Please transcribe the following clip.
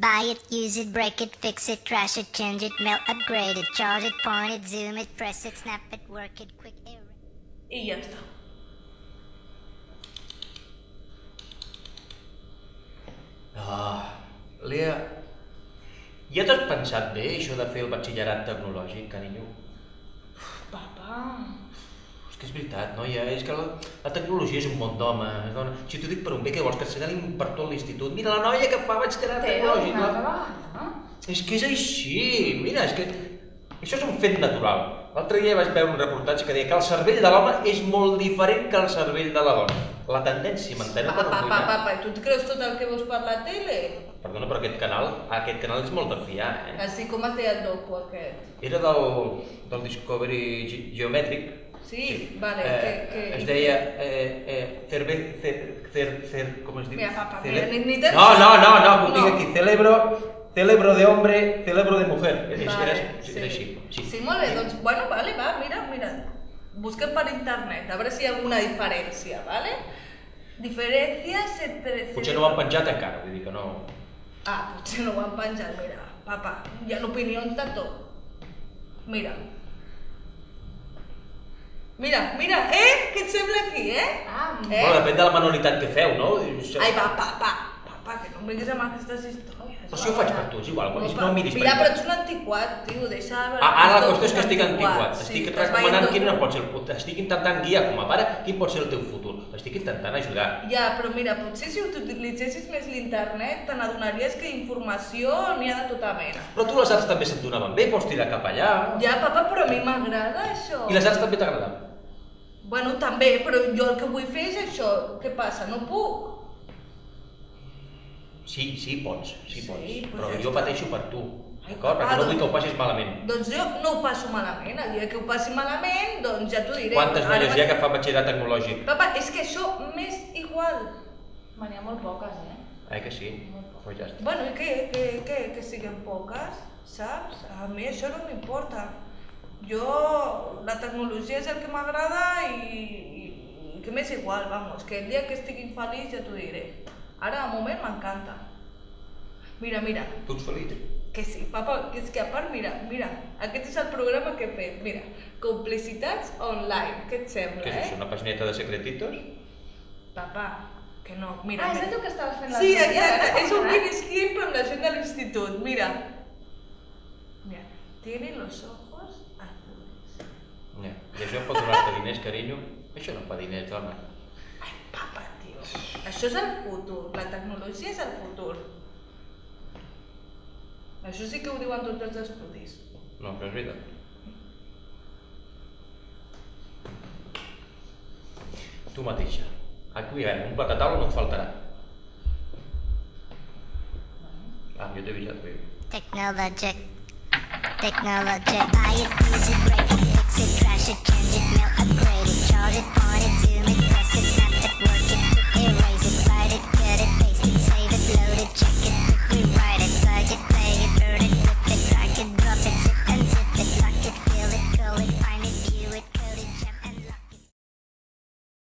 Buy it, use it, break it, fix it, trash it, change it, melt, upgrade it, charge it, point it, zoom it, press it, snap it, work it, quick error. I ja està. Ah, Lea, ja t'has pensat bé això de fer el batxillerat tecnològic, carinyo? Papa... Que és veritat, noia, és que la, la tecnologia és un món d'home, dona. Si t'ho dic per un bé, què vols, que assenyalin per tot l'institut? Mira la noia que fa batxillerat tecnològic. altra vegada. És que és així, mira, és que això és un fet natural. L'altre dia vaig veure un reportatge que deia que el cervell de l'home és molt diferent que el cervell de la dona. La tendència, m'entenes? Papa, papa, papa, i tu et creus tot el que veus per la tele? Perdona, però aquest canal, aquest canal és molt de fiar, eh? Així com es deia el docu aquest. Era del, del Discovery Ge Geomètric. Sí, vale, eh, que... que... Es deia eh, eh, cerve, cer, cer, cer, com es diu? Mira, papa, Cele- ni- ni te- No, no, no, no, No. aquí. Celebro, celebro de hombre, celebro de mujer. Vale, era, era així. Sí. sí, molt bé, doncs, bueno, vale, va, mira, mira. Busquem per internet, a veure si hi ha alguna diferència, vale? Diferències entre... Potser no ho han penjat encara, vull dir que no... Ah, potser no ho han penjat, mira, papa, hi ha opinions de tot. Mira. Mira, mira, eh? Què et sembla aquí, eh? Ah, eh? Bueno, depèn de la manualitat que feu, no? Això- Ai, va, papa, papa, que no em vinguis amb aquestes històries. Però si ho faig per tu, és igual, no, no em miris Mira, per però ets un antiquat, tio, deixa de veure... Ah, ara la qüestió és que estic antiquat. Sí, Estic recomanant quin no pot ser el futur. Estic intentant guiar com a pare quin pot ser el teu futur. Estic intentant ajudar. Ja, però mira, potser si utilitzessis més l'internet te n'adonaries que informació n'hi ha de tota mena. Però tu les arts també se't donaven bé, pots tirar cap allà. Ja, papa, però a mi m'agrada això. I les arts també t'agraden. Bueno, també, però jo el que vull fer és això. Què passa? No puc? Sí, sí, pots, sí, Sí, pots. doncs Però ja jo està. pateixo per tu, d'acord? Perquè no vull doncs- que ho passis malament. Doncs jo no ho passo malament. El dia que ho passi malament, doncs ja t'ho diré. Quantes Ara noies hi ha que fan batxillerat tecnològic? Papa, és que això m'és igual. Me n'hi ha molt poques, eh? Eh que sí? Pues ja està. Bueno, i què? Que, que, que siguin poques, saps? A mi això no m'importa. Jo, la tecnologia és el que m'agrada i, i, i que m'és igual, vamos, que el dia que estigui feliç ja t'ho diré. Ara, de moment, m'encanta. Mira, mira, Tu ets feliç? que sí, papa, que és que a part, mira, mira, aquest és el programa que he fet, mira, complicitats online, què et sembla, Què és eh? això, una pagineta de secretitos? Papa, que no, mira. Ah, és mira. allò que estaves fent Sí, l'altre dia, exacte, és un mini skin però amb la gent de l'institut, mira. Mira, tiene los ojos. I això pot donar-te diners, carinyo? Això no fa diners, dona. Ai, papa, tio. Això és el futur, la tecnologia és el futur. Això sí que ho diuen tots els estudis. No, però és veritat. Tu mateixa. Aquí, eh, un plat taula no et faltarà. Ah, jo t'he avisat bé. Technologic. Technologic. Buy it, use it, break it, Flash it, change it, mail upgrade charge it